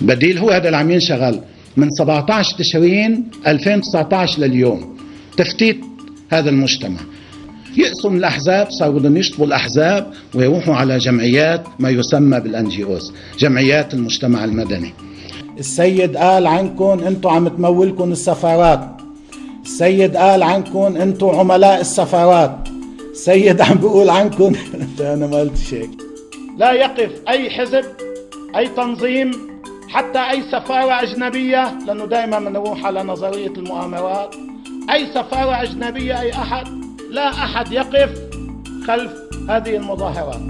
بديل هو هذا اللي عم ينشغل. من 17 تشرين 2019 لليوم. تفتيت هذا المجتمع. يقسوا من الأحزاب صاروا بدهم يشطبوا الأحزاب ويروحوا على جمعيات ما يسمى بالان جي اوز جمعيات المجتمع المدني. السيد قال عنكم أنتم عم تمولكم السفارات. السيد قال عنكم أنتم عملاء السفارات. السيد عم بيقول عنكم أنا ما قلت شيء. لا يقف أي حزب أي تنظيم حتى أي سفارة أجنبية لأنه دائما بنروح على نظرية المؤامرات أي سفارة أجنبية أي أحد لا أحد يقف خلف هذه المظاهرات.